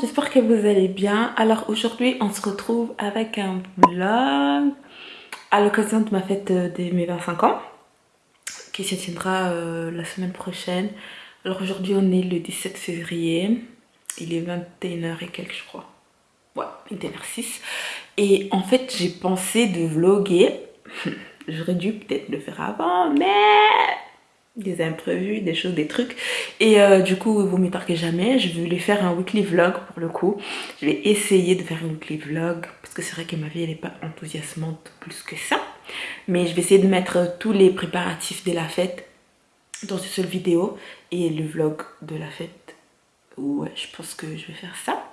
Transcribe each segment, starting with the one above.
j'espère que vous allez bien. Alors aujourd'hui, on se retrouve avec un vlog à l'occasion de ma fête de mes 25 ans qui se tiendra euh, la semaine prochaine. Alors aujourd'hui, on est le 17 février. Il est 21h et quelques, je crois. Ouais, 21h06. Et en fait, j'ai pensé de vlogger. J'aurais dû peut-être le faire avant, mais des imprévus, des choses, des trucs. Et euh, du coup, il vaut jamais. Je voulais faire un weekly vlog pour le coup. Je vais essayer de faire un weekly vlog parce que c'est vrai que ma vie, n'est pas enthousiasmante plus que ça. Mais je vais essayer de mettre tous les préparatifs de la fête dans une seule vidéo et le vlog de la fête. Ouais, je pense que je vais faire ça.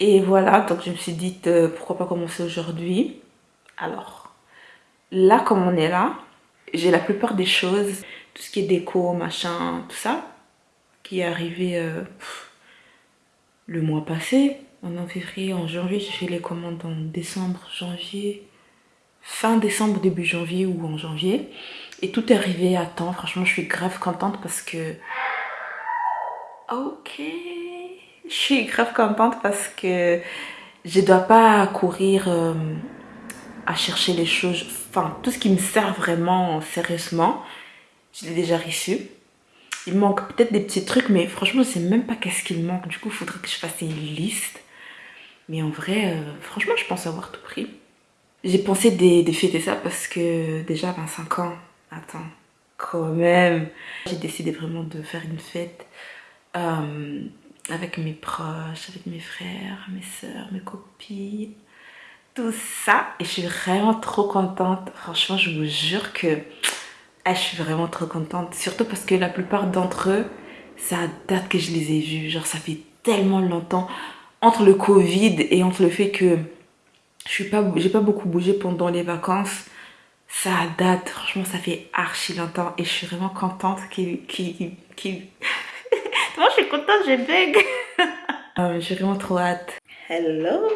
Et voilà, donc je me suis dit euh, pourquoi pas commencer aujourd'hui. Alors, là comme on est là, j'ai la plupart des choses tout ce qui est déco, machin, tout ça, qui est arrivé euh, le mois passé, en février, en janvier, j'ai fait les commandes en décembre, janvier, fin décembre, début janvier ou en janvier. Et tout est arrivé à temps, franchement je suis grave contente parce que... Ok, je suis grave contente parce que je dois pas courir euh, à chercher les choses, enfin tout ce qui me sert vraiment sérieusement, je l'ai déjà reçu. Il manque peut-être des petits trucs, mais franchement, je sais même pas qu'est-ce qu'il manque. Du coup, il faudrait que je fasse une liste. Mais en vrai, euh, franchement, je pense avoir tout pris. J'ai pensé de, fêter ça parce que déjà 25 ans, attends, quand même. J'ai décidé vraiment de faire une fête euh, avec mes proches, avec mes frères, mes soeurs, mes copines, tout ça. Et je suis vraiment trop contente. Franchement, je vous jure que ah, je suis vraiment trop contente. Surtout parce que la plupart d'entre eux, ça date que je les ai vus. Genre, ça fait tellement longtemps. Entre le Covid et entre le fait que je n'ai pas, pas beaucoup bougé pendant les vacances, ça date. Franchement, ça fait archi longtemps. Et je suis vraiment contente qu'il... Moi, je suis contente, j'ai bug. Euh, j'ai vraiment trop hâte. Hello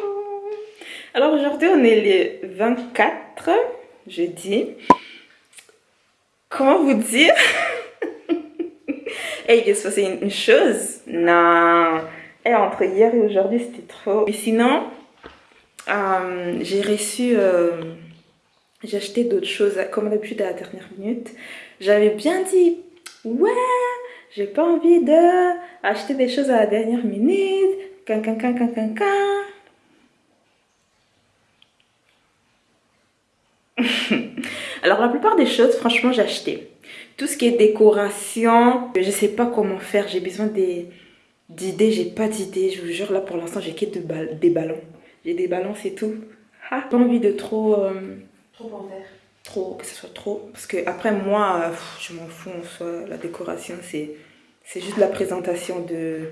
Alors aujourd'hui, on est le 24 jeudi comment vous dire? Et il se une, chose? Non. Et entre hier et aujourd'hui, c'était trop. Mais sinon, euh, j'ai reçu... Euh, j'ai acheté d'autres choses, comme d'habitude à la dernière minute. J'avais bien dit, ouais, j'ai pas envie de acheter des choses à la dernière minute. Can, can, can, can, can, can. Alors la plupart des choses, franchement, j'ai acheté. Tout ce qui est décoration, je sais pas comment faire. J'ai besoin d'idées, j'ai pas d'idées. Je vous jure, là pour l'instant, j'ai que des ballons. J'ai des ballons, c'est tout. Ah, pas envie de trop... Euh, trop en faire. Trop, que ce soit trop. Parce que après moi, euh, je m'en fous en soi. La décoration, c'est juste la présentation de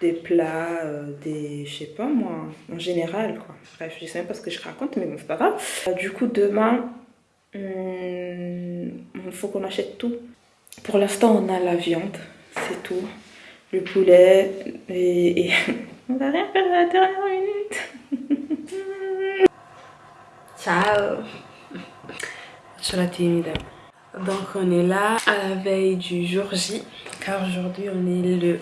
des plats, euh, des, je sais pas moi, en général quoi. Bref, je sais même pas ce que je raconte, mais bon, c'est pas grave. du coup, demain, il faut qu'on achète tout. Pour l'instant, on a la viande, c'est tout. Le poulet et, on va rien faire à la dernière minute. Ciao. Je la timide. Donc on est là à la veille du jour J, car aujourd'hui on est le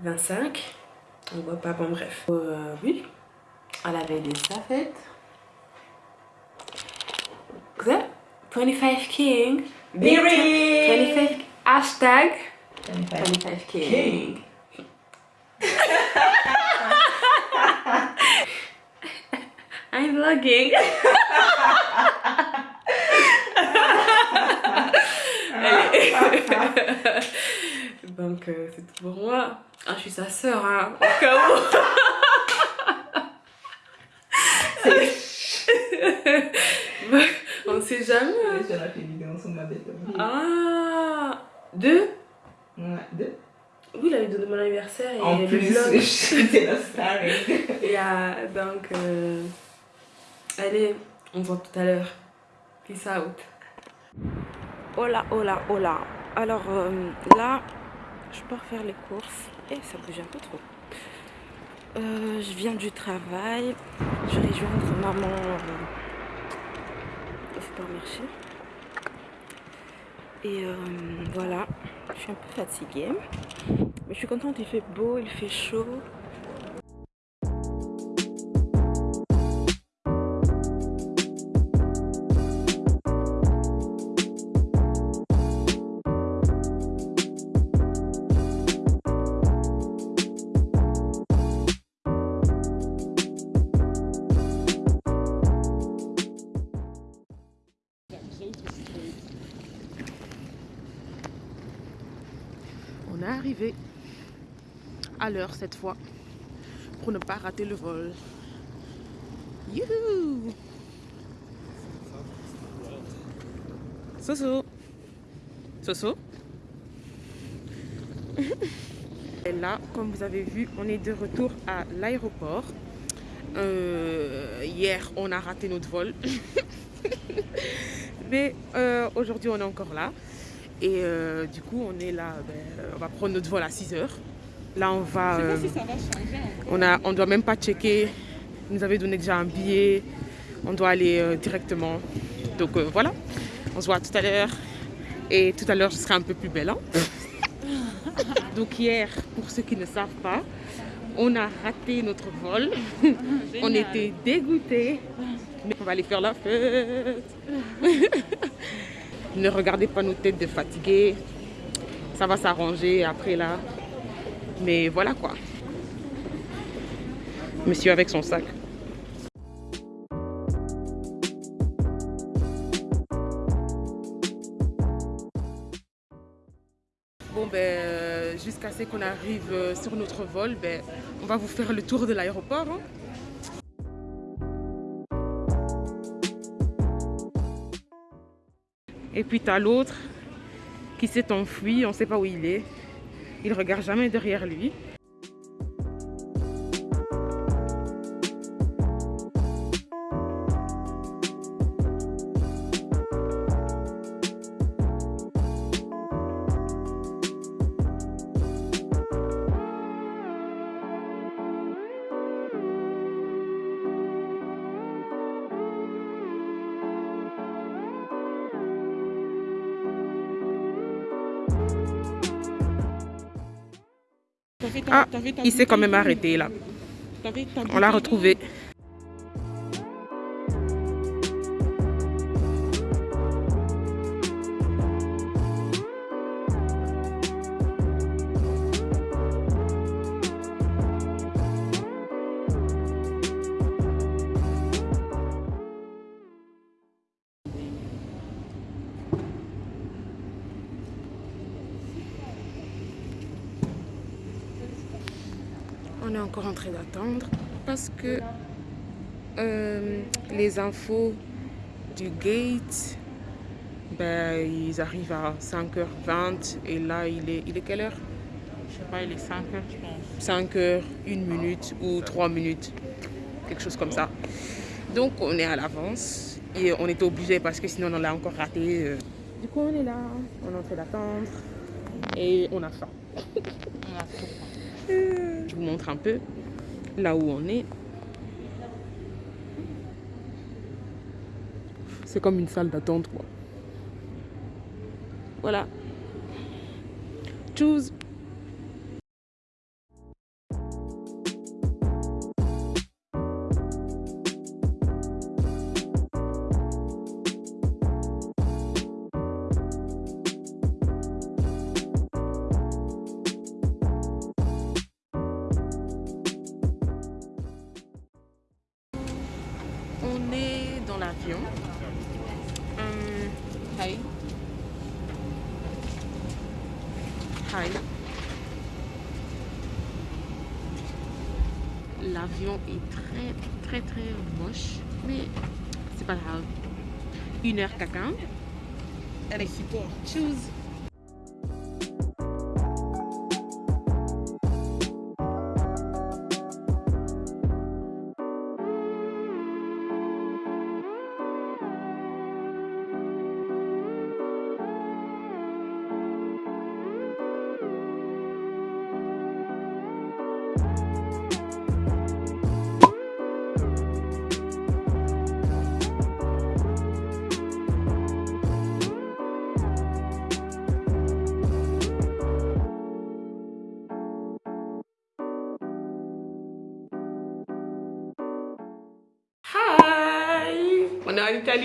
25. On voit pas, bon bref. Euh, oui, à la veille de sa fête. 25 King. Biri! 25 hashtag 25, King. I'm vlogging. Donc euh, c'est tout pour moi. Ah, je suis sa sœur, hein, au cas où. Ah Deux Ouais, deux. Oui, la vidéo de mon anniversaire et en plus, c'était la star. et euh, donc, euh, allez, on se voit tout à l'heure. Peace out. Hola, hola, hola. Alors euh, là, je pars faire les courses. Et ça bouge un peu trop. Euh, je viens du travail. Je vais rejoindre maman au supermarché. Et euh, voilà, je suis un peu fatiguée. Mais je suis contente, il fait beau, il fait chaud. À l'heure cette fois pour ne pas rater le vol. Youhou Soso Soso Et là, comme vous avez vu, on est de retour à l'aéroport. Euh, hier, on a raté notre vol. Mais euh, aujourd'hui, on est encore là. Et euh, du coup, on est là, ben, on va prendre notre vol à 6 heures. Là, on va. euh, on a, on doit même pas checker. Ils nous avaient donné déjà un billet. On doit aller euh, directement. Donc euh, voilà. On se voit tout à l'heure. Et tout à l'heure, je serai un peu plus belle. hein. Donc hier, pour ceux qui ne savent pas, on a raté notre vol. on était dégoûtés. Mais on va aller faire la fête. ne regardez pas nos têtes de fatigués. Ça va s'arranger après là. Mais voilà quoi. Monsieur avec son sac. Bon ben euh, jusqu'à ce qu'on arrive euh, sur notre vol, ben, on va vous faire le tour de l'aéroport. hein. Et puis t'as l'autre qui s'est enfui, on sait pas où il est. Il regarde jamais derrière lui. Ah, il s'est quand même arrêté là. On l'a retrouvé. Les infos du gate, ben, ils arrivent à 5h20 et là il est, il est quelle heure? Je sais pas, il est 5 heures, je pense. 5 heures, 1 minute ou 3 minutes, quelque chose comme ça. Donc on est à l'avance et on était obligé parce que sinon on l'a encore raté. euh. Du coup on est là, on est en train d'attendre et on a faim. On a. Euh, Je vous montre un peu là où on est. C'est comme une salle d'attente quoi. Voilà. Choose. Une heure caca. Support. Choose.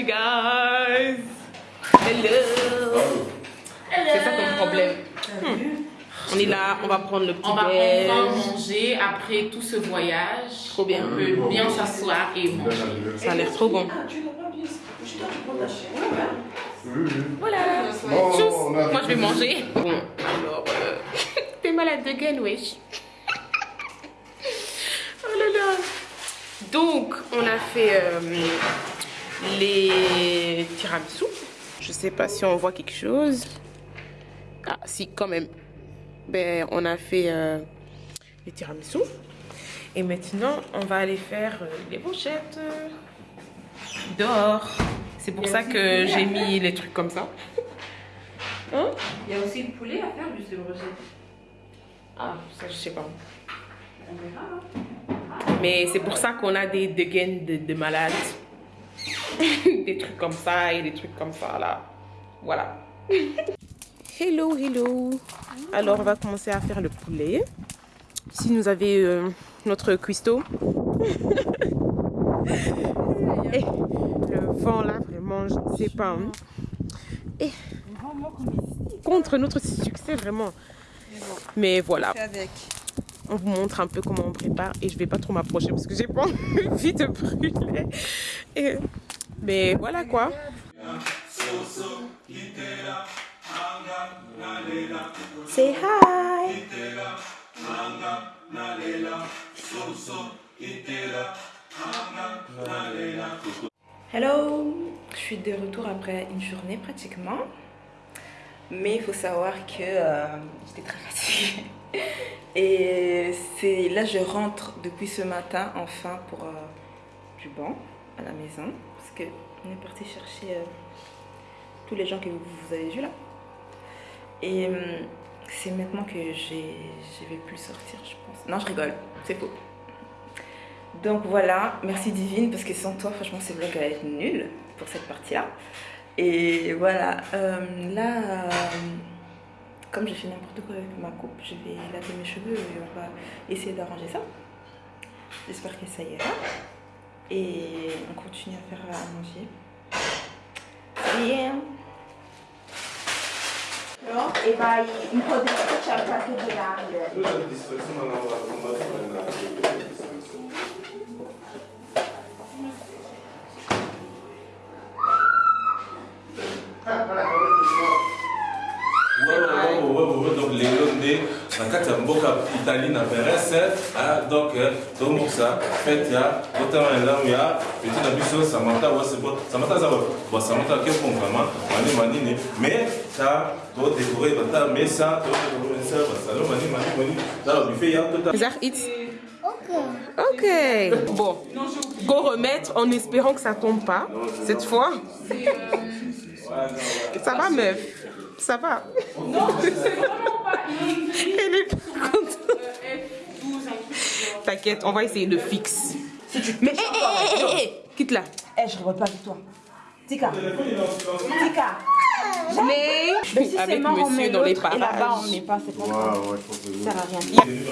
Italie, guys. Hello. C'est ça ton problème. On est là, on va prendre le petit On va déj. enfin manger après tout ce voyage. Trop bien. On peut bien s'asseoir et manger. Ça a l'air trop bon. Voilà. Bon, Tchuss. Moi, je vais manger. Bon, alors, euh, t'es malade de gaine, wesh. Oh là là. Donc, on a fait euh, les tiramisu. Je sais pas si on voit quelque chose. Ah, si, quand même. Ben, on a fait euh, les tiramisu. Et maintenant, on va aller faire euh, les brochettes dehors. C'est pour ça que j'ai mis les trucs comme ça. Hein? Il y a aussi le poulet à faire, juste le brochet. Ah, ça, je sais pas. On verra. Mais c'est pour ça qu'on a des, des gaines de, de malades. des trucs comme ça et des trucs comme ça, là. Voilà. Hello, hello. Alors, on va commencer à faire le poulet. Ici, nous avons euh, notre cuistot. et le vent, là, vraiment, je ne sais pas. hein. Et contre notre succès, vraiment. Mais voilà. On vous montre un peu comment on prépare et je vais pas trop m'approcher parce que j'ai pas envie de brûler. Mais voilà quoi. Say hi. Hello, je suis de retour après une journée pratiquement. Mais il faut savoir que euh, j'étais très fatiguée. Et c'est là je rentre depuis ce matin enfin pour euh, du banc à la maison. Parce que on est parti chercher euh, tous les gens que vous, avez vus là. Et euh, c'est maintenant que je vais plus sortir, je pense. Non, je rigole, c'est faux. Donc voilà, merci Divine, parce que sans toi, franchement, ce vlog va être nul pour cette partie-là. Et voilà, là, comme j'ai fait n'importe quoi avec ma coupe, je vais laver mes cheveux et on va essayer d'arranger ça. J'espère que ça ira. Et on continue à faire à manger. Yeah. e vai un po' di il qualche grande. Donc lelo nde na kati ya mboka italie na perese ah, donc tomokisa fete ya botama elamu ya peti na biso samata wase bo samata aza bo samata ke bon. Vraiment mani manini mais ta todécore bata mesa todécore mesa basalo mani mani mani. Tala bife ya tota Zach, it. Ok. Bon, go remettre en espérant que ça tombe pas cette fois. Ça va meuf? Ça va Non, c'est vraiment pas. Elle est pas contente. euh, F12, un truc. genre. T'inquiète, on va essayer de fixe. Mais hé hé hé hé Quitte là. Eh, je rigole pas avec toi. Tika. Tika. Mais Mais si c'est avec mort, on met monsieur dans les l'autre et là-bas, on parages. met pas, c'est pas Ouais, grave. ouais, je pense que Ça sert à rien. Il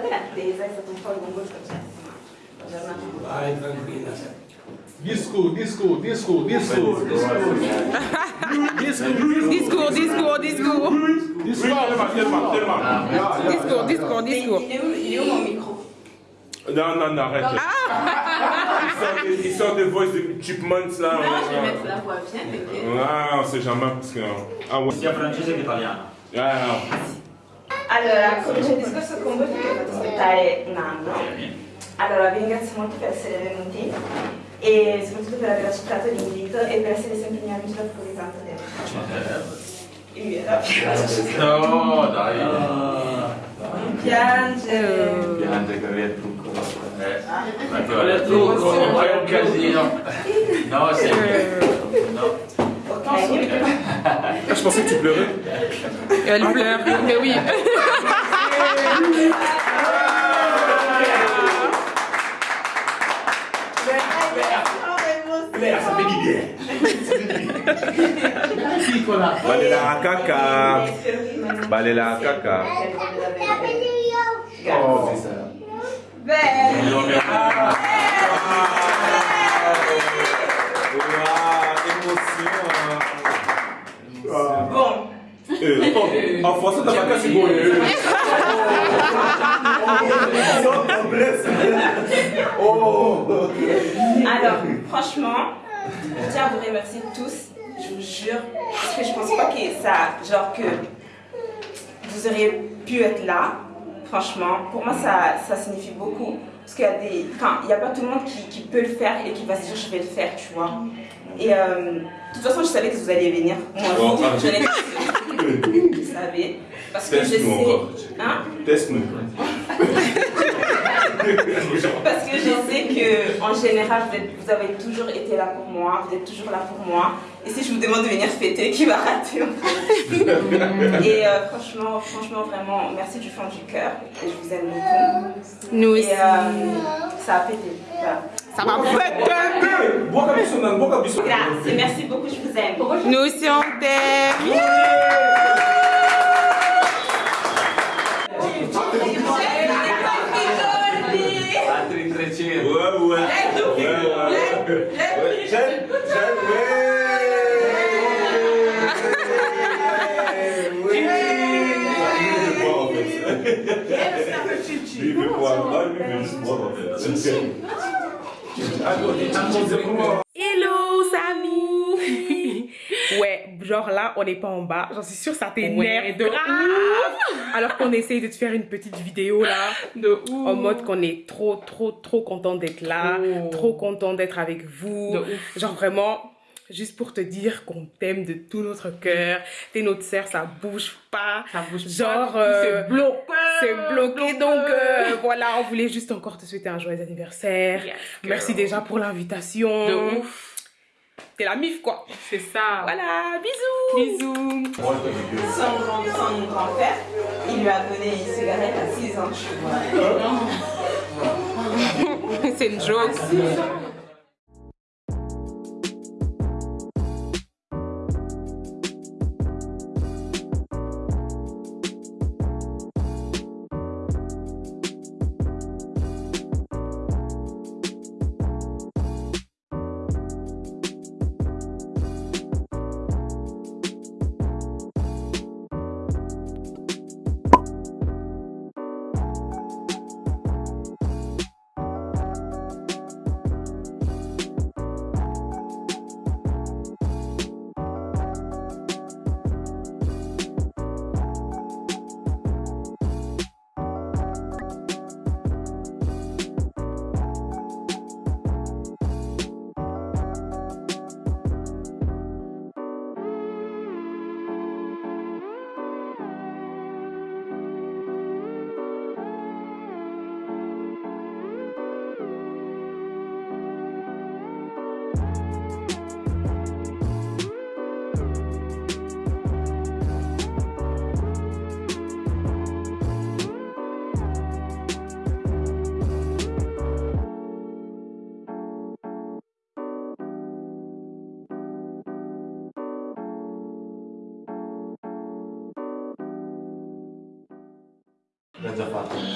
scusate l'attesa, è stato un po' lungo il processo. Giornata. Disco, disco, disco, disco. Discours, discours, discours. Tellement, tellement, tellement. Discours, discours, Mais discours. il est où, il est où mon micro Non, non, non, arrête. Il sort des- Il sort des voices de Chipmunks là. Non, je vais ouais. mettre la voix bien, t'inquiète. Ah, on sait jamais parce que. Ah ouais. sia francese che italiano. Ah, no. Allora, comincio il discorso con voi perché ho fatto aspettare un anno. Allora, vi ringrazio molto per essere venuti e soprattutto per aver accettato l'invito e per essere sempre miei amici dopo così tanto tempo. No, dai. Non piangere. Piange che aveva il trucco. Eh, ma che vuole il trucco, poi è un casino. No, sempre. No. Ok, Ah, je pensais que tu pleurais. Elle pleure. Mais oui. Balela caca. Balela caca. Oh, Bene. Bon, Eh, oh, en français, t'as pas qu'à c'est bon. euh. alors, franchement, je tiens à vous remercier tous, je vous jure, parce que je pense pas que ça, genre que vous auriez pu être là. Franchement, pour moi, ça, ça signifie beaucoup. Parce qu'il y a des. Enfin, il n'y a pas tout le monde qui, qui peut le faire et qui va se dire je vais le faire, tu vois. Et euh, de toute façon, je savais que vous alliez venir. Moi, je, je savez. Parce que je sais. Teste-nous encore. Hein? Teste-nous. Parce que je sais que en général, vous, avez toujours été là pour moi, vous êtes toujours là pour moi. Et si je vous demande de venir fêter, qui va rater en fait? Et euh, franchement, franchement, vraiment, merci du fond du cœur. Et je vous aime beaucoup. Nous Et aussi. euh, ça a pété. Voilà. Ça ça. Grazie, merci beaucoup, je vous aime. Nous aussi on t'aime. Hello Samy Ouais, Genre là, on n'est pas en bas. J'en suis sûre, ça t'énerve de. Alors qu'on essaye de te faire une petite vidéo là. De ouf. En mode qu'on est trop, trop, trop content d'être là. Trop. Content d'être avec vous. Genre vraiment, juste pour te dire qu'on t'aime de tout notre cœur. T'es notre sœur, ça bouge pas. Ça bouge Genre, pas. euh, C'est bloqué. C'est bloqué, donc euh, voilà, on voulait juste encore te souhaiter un joyeux anniversaire. Yes, Merci déjà pour l'invitation. De ouf. T'es la mif quoi. C'est ça. Voilà, bisous. Bisous. Son, grand, son grand-père, il lui a donné une cigarette à 6 ans. C'est une joke. sepatu.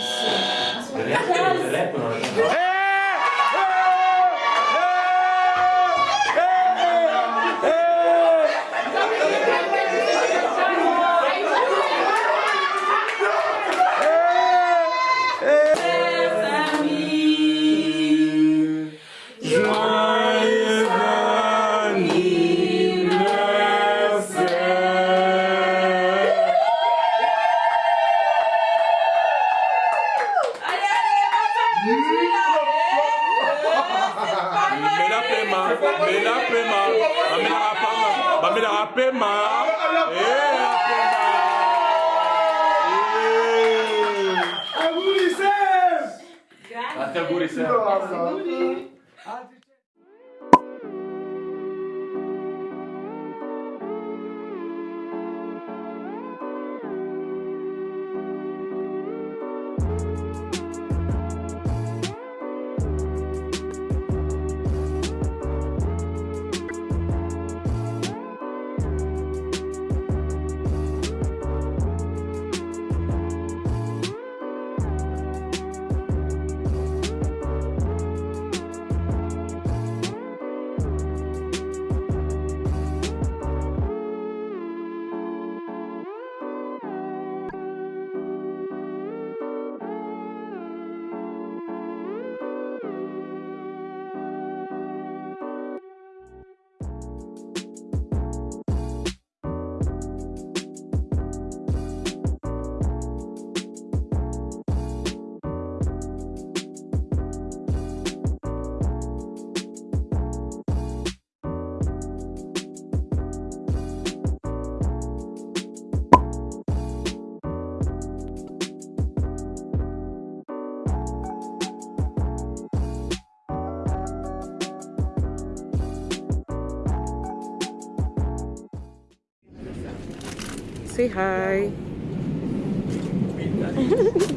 Say hi.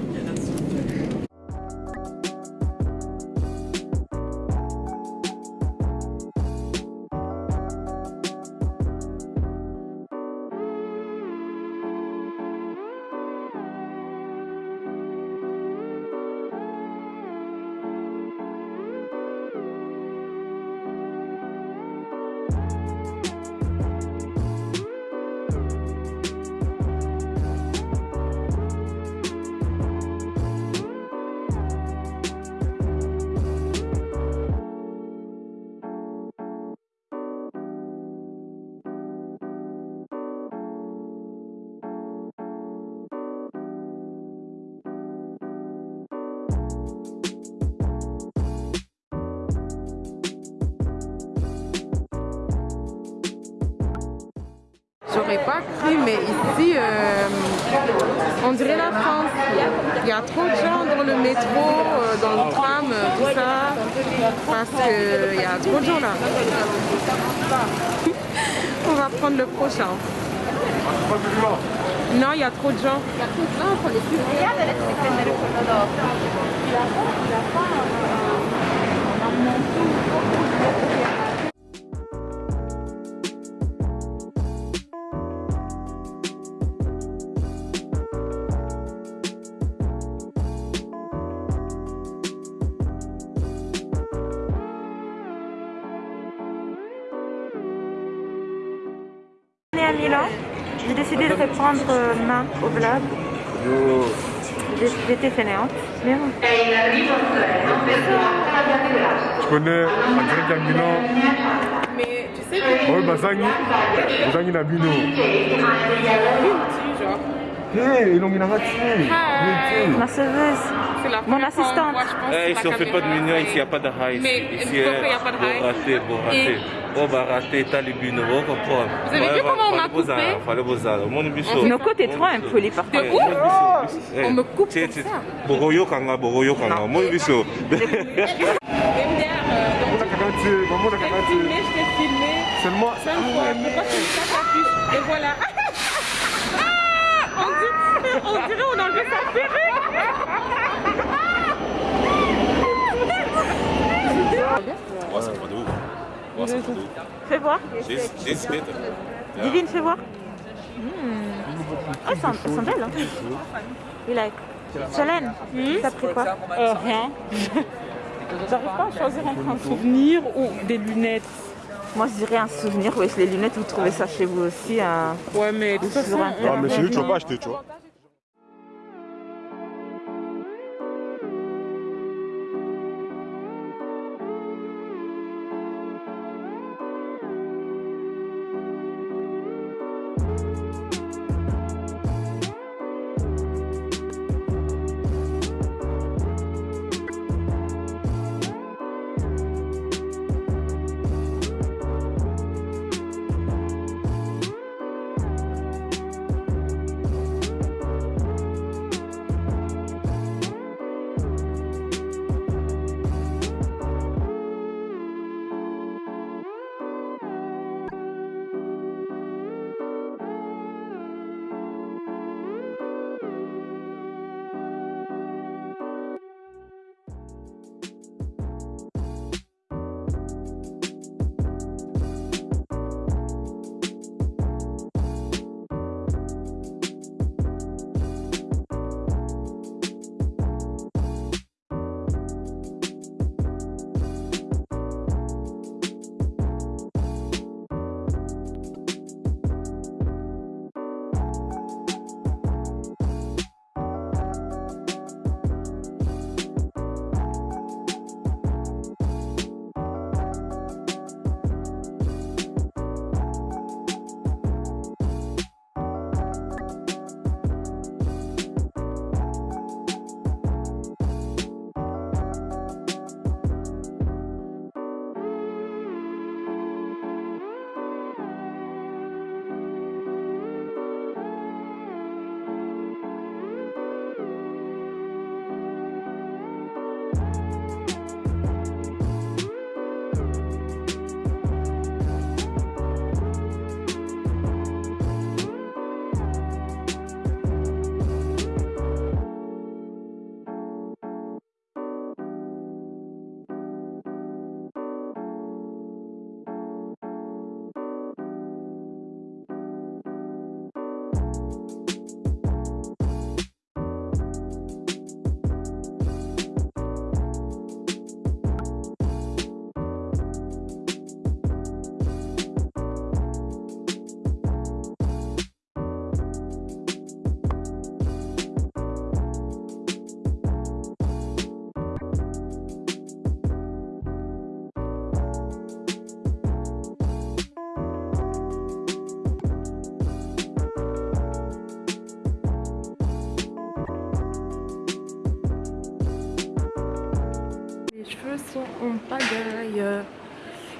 pas cru, mais ici, euh, on dirait la France. Il y a trop de gens dans le métro, euh, dans le tram, euh, tout ça, parce qu'il y a trop de gens là. on va prendre le prochain. Non, il y a trop de gens. Il y a trop de gens. Reprendre euh, main au vlog. J'étais fainéante. Mais bon. Tu connais à Milan Mais tu sais que. Oui, Bazangi. Bazangi Nabino. genre. Hé, ils l'ont mis la. Ma la Mon assistante. moi, je pense, ici la on fait pas de mignon, ici il n'y a pas de high. Mais ici, il y a pas de high? Bon raté, bon raté. Oh bah avez vu comment on m'a coupé Fallait beaux arts, mon biso. Seulement. La puce Et voilà. Ah on, dirait, on dirait on a enlevé sa perruque. Ouais, c'est pas de ouf. Fais voir. This, this. Divine, fais voir. Oh, elles sont, sont belles. Hein. We like. Solène, t'as pris quoi? Euh, rien. J'arrive pas à choisir entre un souvenir ou des lunettes. Moi, je dirais un souvenir. Oui, les lunettes, vous trouvez ça chez vous aussi. hein. Ouais, mais de toute façon. Sur un Ah, mais chez lui, tu vas pas acheter, tu vois.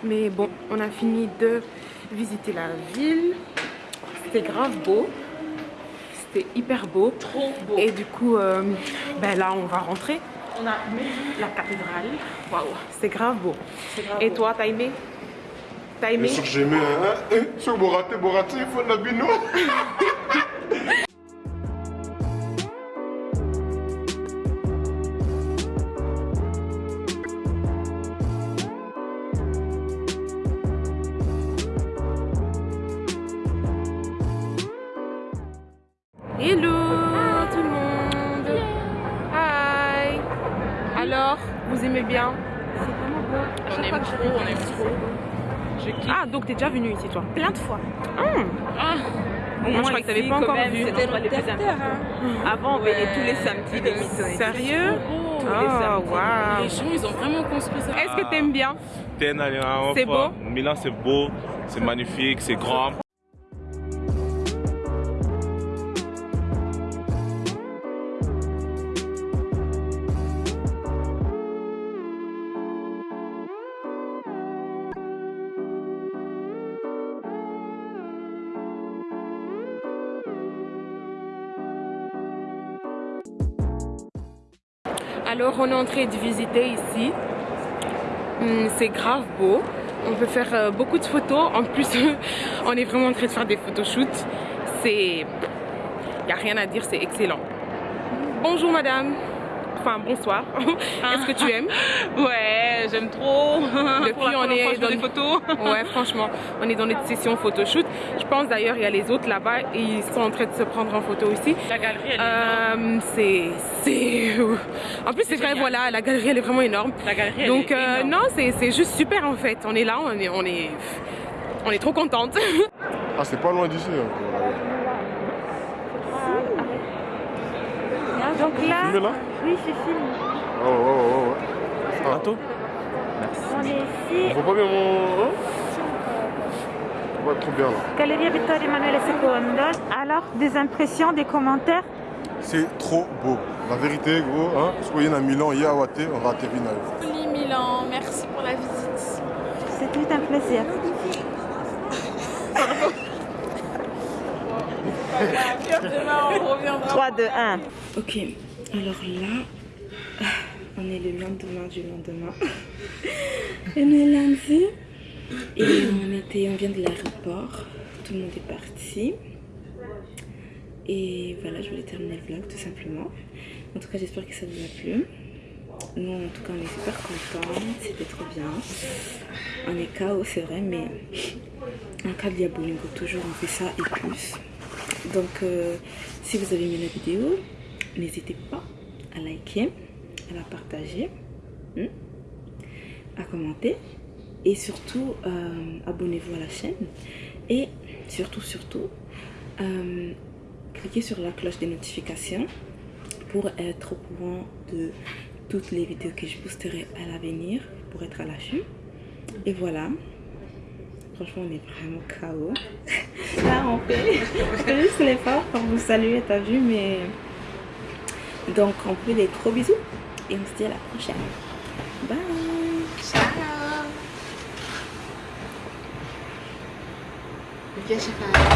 Mais bon, on a fini de visiter la ville. C'était grave beau. C'était hyper beau. Trop beau. Et du coup, euh, ben là, on va rentrer. On a vu la cathédrale. Waouh, c'était grave beau. grave Et beau. toi, t'as aimé T'as aimé Bien sûr que j'ai aimé. Hein? Sur Boraté, Boraté, il faut de la bino. donc t'es déjà venu ici toi Plein de fois. Ah, Moi, je crois que t'avais pas encore vu. C'était notre terre. Avant, on venait tous les samedis les missions. Sérieux Oh, les gens, ils ont vraiment construit ça. Est-ce que t'aimes bien C'est beau Milan, c'est beau, c'est magnifique, c'est grand. Alors, on est en train de visiter ici. Hum, C'est grave beau. On peut faire euh, beaucoup de photos. En plus, on est vraiment en train de faire des photoshoots. C'est... Il n'y a rien à dire, c'est excellent. Bonjour madame. Enfin, bonsoir. Est-ce que tu aimes Ouais, j'aime trop. Depuis, Pour on est dans des photos. Ouais, franchement, on est dans notre session photoshoot. Je pense d'ailleurs, il y a les autres là-bas et ils sont en train de se prendre en photo aussi. La galerie, elle est énorme. Euh, c'est, c'est, en plus c'est vrai, génial. voilà, la galerie elle est vraiment énorme. La galerie, elle Donc est euh, énorme. non, c'est, c'est juste super en fait. On est là, on est, on est, on est trop contente. Ah, c'est pas loin d'ici. hein. Donc là, là oui, je filme. Oh, oh, oh, oh. Ah, On est on ici, voit pas bien mon. Hein? On voit trop bien là. Galeria Vittorio Emanuele II. Alors, des impressions, des commentaires? C'est trop beau. La vérité, gros, hein, en a Milan, il y a Awate, on va à Tevina. Joli Milan, merci pour la visite. C'est tout un plaisir. Demain, on reviendra. 3, 2, 1. Ok, alors là, on est le lendemain du lendemain. on est lundi. Et on, était, on vient de l'aéroport. Tout le monde est parti. Et voilà, je voulais terminer le vlog tout simplement. En tout cas, j'espère que ça vous a plu. Nous, en tout cas, on est super contents. C'était trop bien. On est KO, c'est vrai, mais en cas de Diabolingo, toujours on fait ça et plus. Donc, euh, si vous avez aimé la vidéo, n'hésitez pas à liker, à la partager, hein, à commenter. Et surtout euh, abonnez-vous à la chaîne. Et surtout surtout euh, cliquez sur la cloche des notifications pour être au courant de toutes les vidéos que je posterai à l'avenir pour être à l'affût. Et voilà. Franchement on est vraiment KO là on fait, on fait juste l'effort pour vous saluer t'as vu mais donc on fait des gros bisous et on se dit à la prochaine. Bye. Viens chez